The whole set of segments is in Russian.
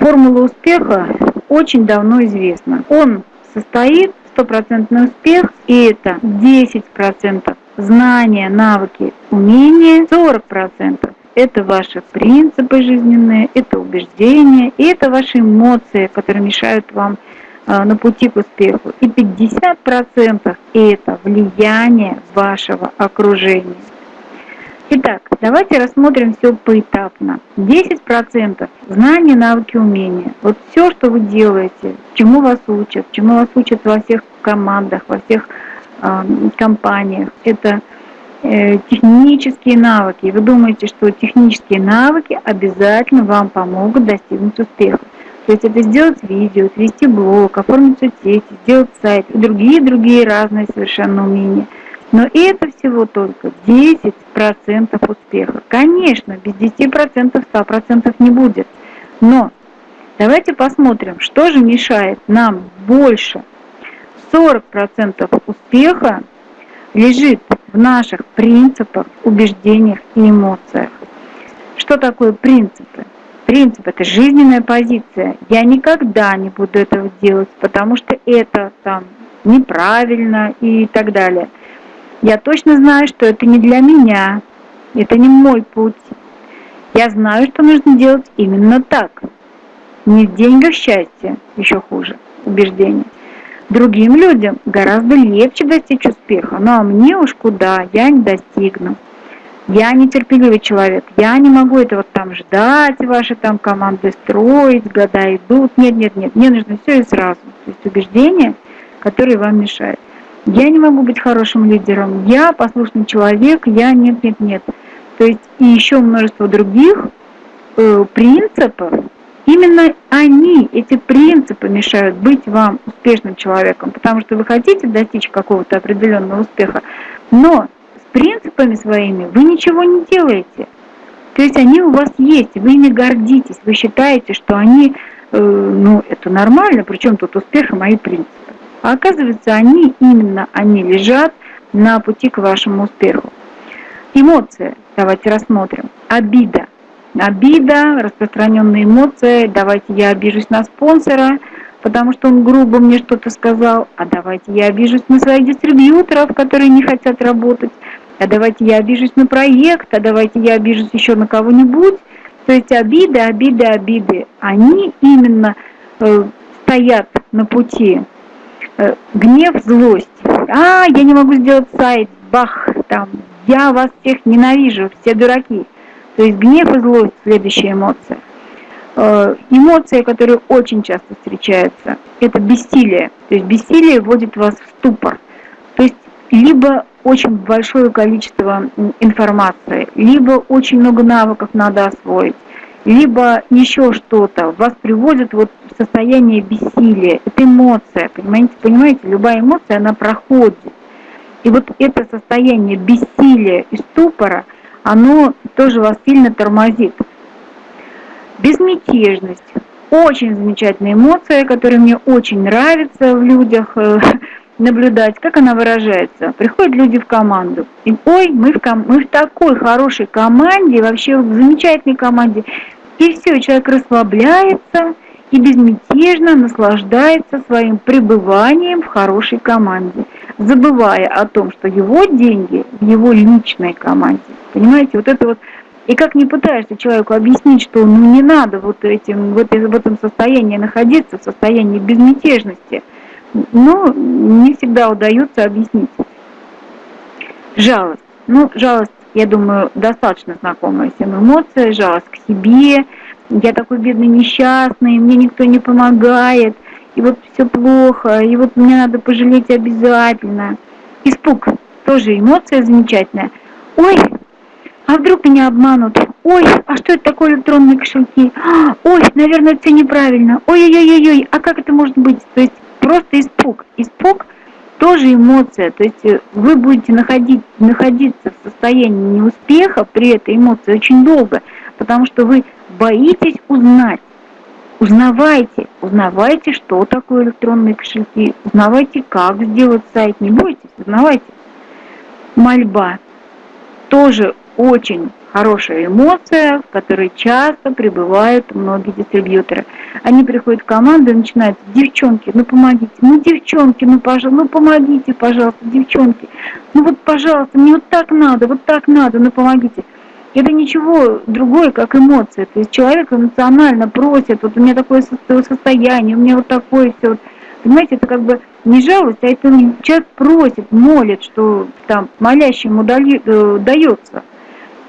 формула успеха очень давно известна. Он состоит стопроцентный успех, и это 10% знания, навыки, умения, 40% это ваши принципы жизненные, это убеждения, и это ваши эмоции, которые мешают вам а, на пути к успеху. И 50% это влияние вашего окружения. Итак, давайте рассмотрим все поэтапно. 10% знания, навыки, умения. Вот все, что вы делаете, чему вас учат, чему вас учат во всех командах, во всех э, компаниях, это э, технические навыки. Вы думаете, что технические навыки обязательно вам помогут достигнуть успеха. То есть это сделать видео, свести блог, оформить соцсети, сделать сайт и другие-другие разные совершенно умения – но это всего только 10% успеха. Конечно, без 10% 100% не будет. Но давайте посмотрим, что же мешает нам больше. 40% успеха лежит в наших принципах, убеждениях и эмоциях. Что такое принципы? Принцип – это жизненная позиция. Я никогда не буду этого делать, потому что это там неправильно и так далее – я точно знаю, что это не для меня, это не мой путь. Я знаю, что нужно делать именно так. Не в деньгах счастье, еще хуже, убеждение. Другим людям гораздо легче достичь успеха, ну а мне уж куда, я не достигну. Я нетерпеливый человек, я не могу этого там ждать, ваши там команды строить, года идут. Нет, нет, нет, мне нужно все и сразу. То есть убеждения, которые вам мешают. Я не могу быть хорошим лидером, я послушный человек, я нет, нет, нет. То есть и еще множество других э, принципов, именно они, эти принципы мешают быть вам успешным человеком, потому что вы хотите достичь какого-то определенного успеха, но с принципами своими вы ничего не делаете. То есть они у вас есть, вы ими гордитесь, вы считаете, что они, э, ну, это нормально, причем тут успех и мои принципы. А оказывается, они, именно они лежат на пути к вашему успеху. Эмоции, давайте рассмотрим. Обида. Обида, распространенные эмоции. Давайте я обижусь на спонсора, потому что он грубо мне что-то сказал. А давайте я обижусь на своих дистрибьюторов, которые не хотят работать. А давайте я обижусь на проект, а давайте я обижусь еще на кого-нибудь. То есть обиды, обиды, обиды, они именно э, стоят на пути гнев, злость. А, я не могу сделать сайт, бах, там, я вас всех ненавижу, все дураки. То есть гнев и злость – следующая эмоция. Э, эмоция, которая очень часто встречается, это бессилие. То есть бессилие вводит вас в ступор. То есть либо очень большое количество информации, либо очень много навыков надо освоить, либо еще что-то, вас приводит вот состояние бессилия. Это эмоция, понимаете? Понимаете, любая эмоция, она проходит. И вот это состояние бессилия и ступора, оно тоже вас сильно тормозит. Безмятежность. Очень замечательная эмоция, которая мне очень нравится в людях э, наблюдать, как она выражается. Приходят люди в команду, и ой, мы в, ком мы в такой хорошей команде, вообще в замечательной команде. И все, человек расслабляется и безмятежно наслаждается своим пребыванием в хорошей команде, забывая о том, что его деньги в его личной команде. Понимаете, вот это вот и как не пытаешься человеку объяснить, что ну не надо вот этим, вот в этом состоянии находиться, в состоянии безмятежности, но не всегда удается объяснить. Жалость. Ну, жалость я думаю, достаточно знакомая всем эмоция, жалость к себе, я такой бедный несчастный, мне никто не помогает, и вот все плохо, и вот мне надо пожалеть обязательно. Испуг, тоже эмоция замечательная. Ой, а вдруг меня обманут? Ой, а что это такое электронные кошельки? Ой, наверное, это неправильно. Ой-ой-ой-ой, а как это может быть? То есть просто испуг. Испуг – тоже эмоция. То есть э, вы будете находить, находиться в состоянии неуспеха при этой эмоции очень долго, потому что вы боитесь узнать. Узнавайте, узнавайте, что такое электронные кошельки, узнавайте, как сделать сайт, не бойтесь, узнавайте. Мольба. Тоже очень хорошая эмоция, в которой часто пребывают многие дистрибьюторы. Они приходят в команду и начинают, девчонки, ну помогите, ну девчонки, ну пожалуйста, ну помогите, пожалуйста, девчонки, ну вот пожалуйста, мне вот так надо, вот так надо, ну помогите. Это ничего другое, как эмоция. То есть человек эмоционально просит, вот у меня такое состояние, у меня вот такое все. Понимаете, это как бы не жалость, а это человек просит, молит, что там молящему дали, э, дается.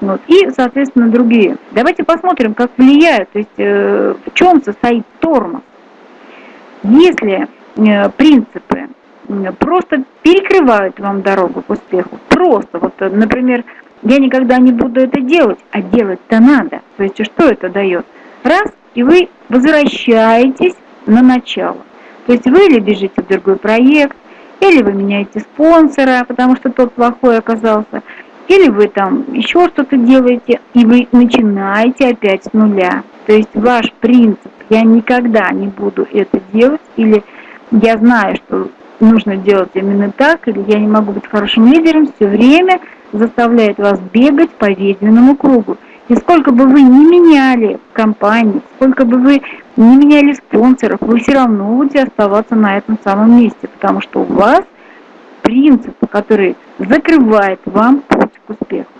Вот. И, соответственно, другие. Давайте посмотрим, как влияют, то есть э, в чем состоит тормоз. Если э, принципы просто перекрывают вам дорогу к успеху, просто, вот, например, я никогда не буду это делать, а делать-то надо. То есть что это дает? Раз, и вы возвращаетесь на начало. То есть вы или бежите в другой проект, или вы меняете спонсора, потому что тот плохой оказался, или вы там еще что-то делаете, и вы начинаете опять с нуля. То есть ваш принцип «я никогда не буду это делать» или «я знаю, что нужно делать именно так», или «я не могу быть хорошим лидером» все время заставляет вас бегать по ведьминому кругу. И сколько бы вы ни меняли компании, сколько бы вы не меняли спонсоров, вы все равно будете оставаться на этом самом месте, потому что у вас принцип, который закрывает вам путь к успеху.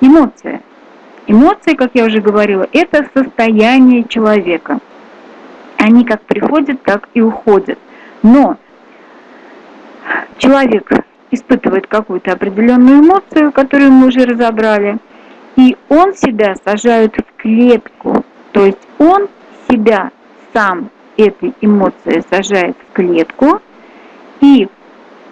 Эмоция. Эмоции, как я уже говорила, это состояние человека. Они как приходят, так и уходят. Но человек испытывает какую-то определенную эмоцию, которую мы уже разобрали, и он себя сажает в клетку. То есть он себя сам этой эмоцией сажает в клетку и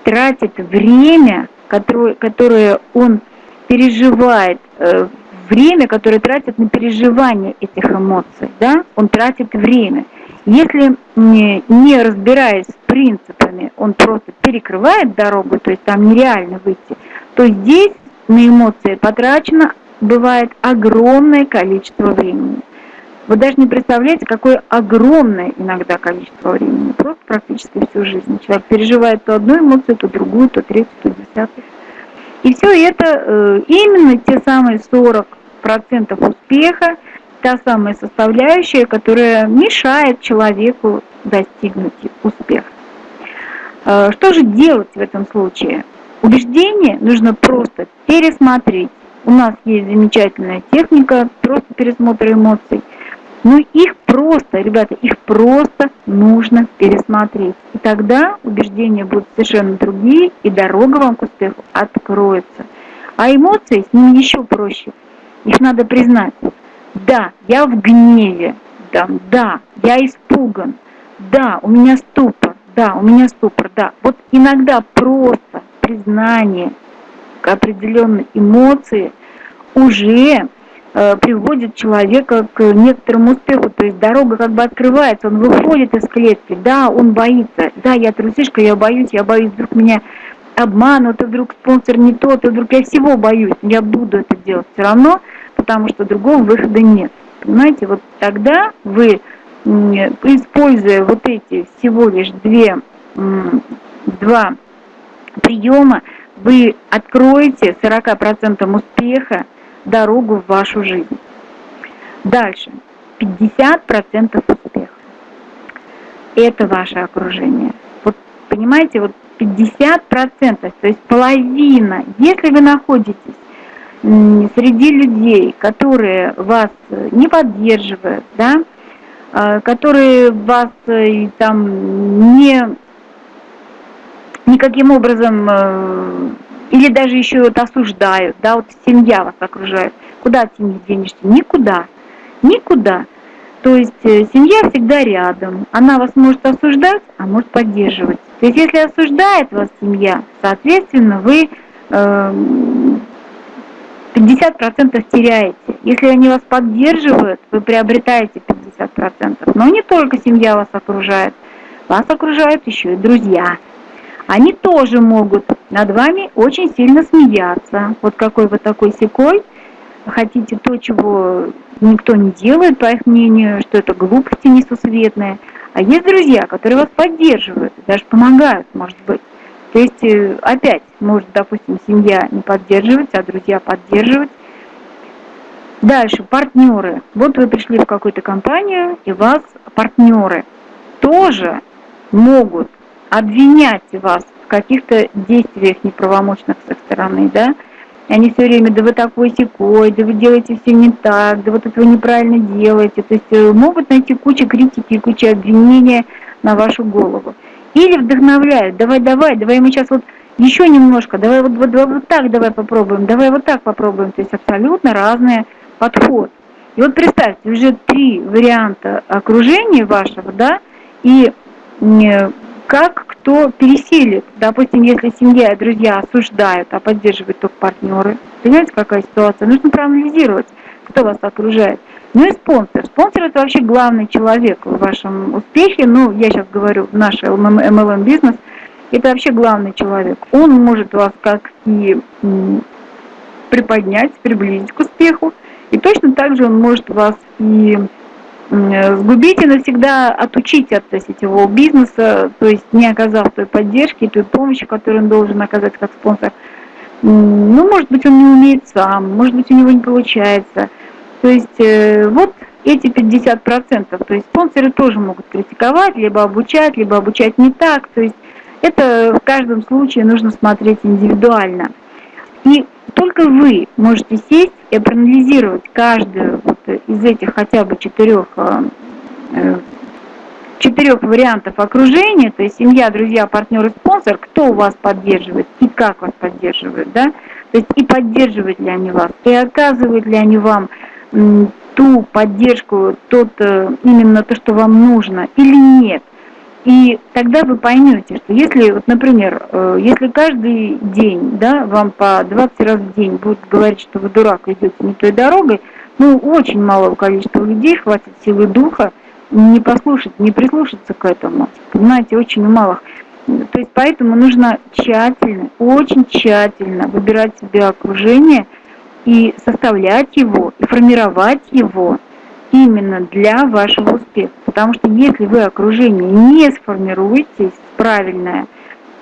тратит время, которое, которое он переживает, э, время, которое тратит на переживание этих эмоций, да, он тратит время. Если не, разбираясь с принципами, он просто перекрывает дорогу, то есть там нереально выйти, то здесь на эмоции потрачено бывает огромное количество времени. Вы даже не представляете, какое огромное иногда количество времени, просто практически всю жизнь. Человек переживает то одну эмоцию, то другую, то третью, то десятую. И все это э, именно те самые 40% успеха, та самая составляющая, которая мешает человеку достигнуть успеха. Э, что же делать в этом случае? Убеждение нужно просто пересмотреть. У нас есть замечательная техника, просто пересмотр эмоций. Но их просто, ребята, их просто нужно пересмотреть. И тогда убеждения будут совершенно другие, и дорога вам к успеху откроется. А эмоции с ними еще проще. Их надо признать. Да, я в гневе. Да, да, я испуган. Да, у меня ступор. Да, у меня ступор. Да. Вот иногда просто признание определенной эмоции уже э, приводит человека к некоторому успеху, то есть дорога как бы открывается, он выходит из клетки, да, он боится, да, я трусишка, я боюсь, я боюсь, вдруг меня обманут, и вдруг спонсор не тот, и вдруг я всего боюсь, я буду это делать все равно, потому что другого выхода нет. Понимаете, вот тогда вы, используя вот эти всего лишь две, два приема, вы откроете 40% успеха дорогу в вашу жизнь. Дальше. 50% успеха. Это ваше окружение. Вот понимаете, вот 50%, то есть половина. Если вы находитесь среди людей, которые вас не поддерживают, да, а, которые вас э, там не никаким образом э, или даже еще вот осуждают, да, вот семья вас окружает. Куда от семьи денешься? Никуда. Никуда. То есть э, семья всегда рядом. Она вас может осуждать, а может поддерживать. То есть если осуждает вас семья, соответственно, вы э, 50% теряете. Если они вас поддерживают, вы приобретаете 50%. Но не только семья вас окружает, вас окружают еще и друзья. Они тоже могут над вами очень сильно смеяться. Вот какой вы такой секой, хотите то, чего никто не делает, по их мнению, что это глупости несусветные. А есть друзья, которые вас поддерживают, даже помогают, может быть. То есть, э, опять, может, допустим, семья не поддерживать, а друзья поддерживать. Дальше, партнеры. Вот вы пришли в какую-то компанию, и вас партнеры тоже могут обвинять вас в каких-то действиях неправомочных с их стороны, да, и они все время, да вы такой секой, да вы делаете все не так, да вот это вы неправильно делаете. То есть э, могут найти кучу критики кучу обвинения на вашу голову. Или вдохновляют, давай, давай, давай мы сейчас вот еще немножко, давай вот, вот, вот, так давай попробуем, давай вот так попробуем. То есть абсолютно разный подход. И вот представьте, уже три варианта окружения вашего, да, и как кто переселит. Допустим, если семья и друзья осуждают, а поддерживают только партнеры. Понимаете, какая ситуация? Нужно проанализировать, кто вас окружает. Ну и спонсор. Спонсор это вообще главный человек в вашем успехе. Ну, я сейчас говорю, наш MLM бизнес. Это вообще главный человек. Он может вас как и приподнять, приблизить к успеху. И точно так же он может вас и сгубить и навсегда отучить от сетевого бизнеса, то есть не оказав той поддержки, той помощи, которую он должен оказать как спонсор. Ну, может быть, он не умеет сам, может быть, у него не получается. То есть э, вот эти 50%, то есть спонсоры тоже могут критиковать, либо обучать, либо обучать не так. То есть это в каждом случае нужно смотреть индивидуально. И только вы можете сесть и проанализировать каждую вот из этих хотя бы четырех, э, э, четырех вариантов окружения, то есть семья, друзья, партнеры, спонсор, кто вас поддерживает и как вас поддерживает, да, то есть и поддерживают ли они вас, и оказывают ли они вам ту поддержку, тот, э, именно то, что вам нужно, или нет – и тогда вы поймете, что если, вот, например, э, если каждый день да, вам по 20 раз в день будут говорить, что вы дурак, идете не той дорогой, ну, очень малого количества людей хватит силы духа не послушать, не прислушаться к этому. Понимаете, очень у малых. То есть поэтому нужно тщательно, очень тщательно выбирать себе окружение и составлять его, и формировать его именно для вашего успеха. Потому что если вы окружение не сформируете правильное,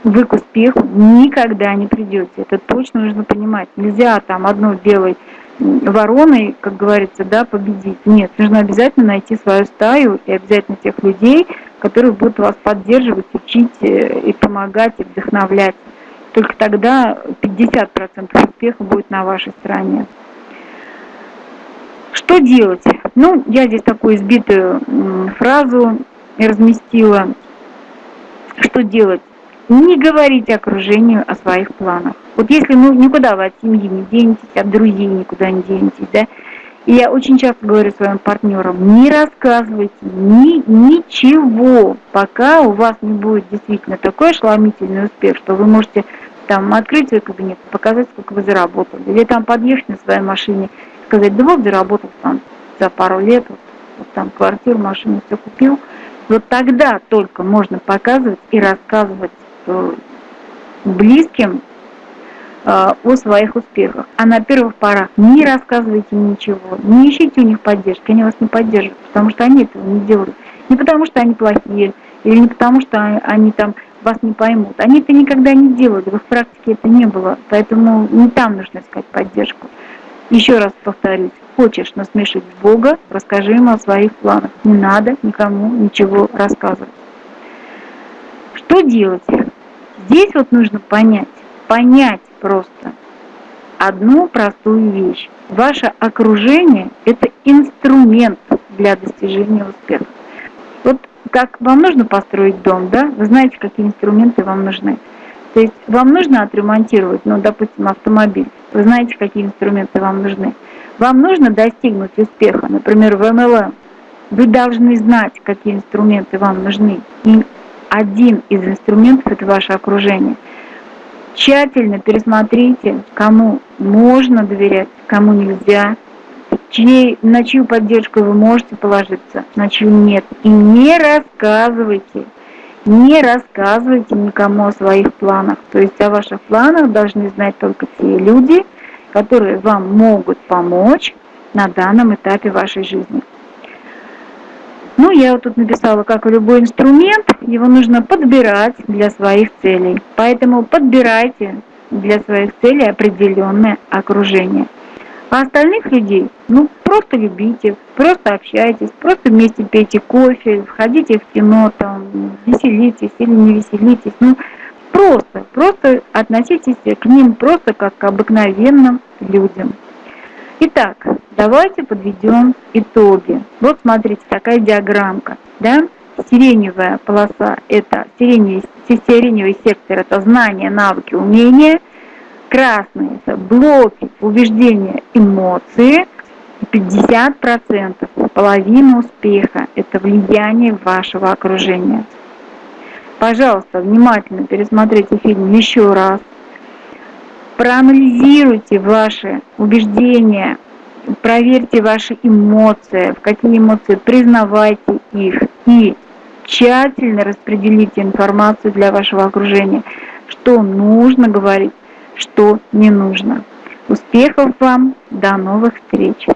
вы к успеху никогда не придете. Это точно нужно понимать. Нельзя там одной белой вороной, как говорится, да, победить. Нет, нужно обязательно найти свою стаю и обязательно тех людей, которые будут вас поддерживать, учить э, и помогать, и вдохновлять. Только тогда 50% успеха будет на вашей стороне. Что делать? Ну, я здесь такую избитую фразу разместила. Что делать? Не говорите окружению о своих планах. Вот если ну, никуда вы от семьи не денетесь, от друзей никуда не денетесь, да, и я очень часто говорю своим партнерам, не рассказывайте ни, ничего, пока у вас не будет действительно такой ошеломительный успех, что вы можете там открыть свой кабинет, показать, сколько вы заработали, или там подъехать на своей машине сказать, да вот заработал там за пару лет, вот, вот там квартиру, машину, все купил. Вот тогда только можно показывать и рассказывать э, близким э, о своих успехах. А на первых порах не рассказывайте ничего, не ищите у них поддержки, они вас не поддержат, потому что они этого не делают. Не потому что они плохие, или не потому что они там вас не поймут. Они это никогда не делают, в их практике это не было, поэтому не там нужно искать поддержку. Еще раз повторюсь, хочешь насмешить Бога, расскажи ему о своих планах. Не надо никому ничего рассказывать. Что делать? Здесь вот нужно понять, понять просто одну простую вещь. Ваше окружение – это инструмент для достижения успеха. Как вам нужно построить дом, да? Вы знаете, какие инструменты вам нужны. То есть вам нужно отремонтировать, ну, допустим, автомобиль. Вы знаете, какие инструменты вам нужны. Вам нужно достигнуть успеха, например, в MLM. Вы должны знать, какие инструменты вам нужны. И один из инструментов – это ваше окружение. Тщательно пересмотрите, кому можно доверять, кому нельзя, чьей, на чью поддержку вы можете положиться, на чью нет. И не рассказывайте не рассказывайте никому о своих планах. То есть о ваших планах должны знать только те люди, которые вам могут помочь на данном этапе вашей жизни. Ну, я вот тут написала, как и любой инструмент, его нужно подбирать для своих целей. Поэтому подбирайте для своих целей определенное окружение. А остальных людей, ну, просто любите, просто общайтесь, просто вместе пейте кофе, входите в кино, там, веселитесь или не веселитесь. Ну, просто, просто относитесь к ним просто как к обыкновенным людям. Итак, давайте подведем итоги. Вот смотрите, такая диаграммка. Да? Сиреневая полоса – это сиреневый, сиреневый сектор – это знания, навыки, умения. Красный – это блоки, убеждения, эмоции. 50% половина успеха – это влияние вашего окружения. Пожалуйста, внимательно пересмотрите фильм еще раз. Проанализируйте ваши убеждения, проверьте ваши эмоции, в какие эмоции признавайте их и тщательно распределите информацию для вашего окружения, что нужно говорить, что не нужно. Успехов вам, до новых встреч!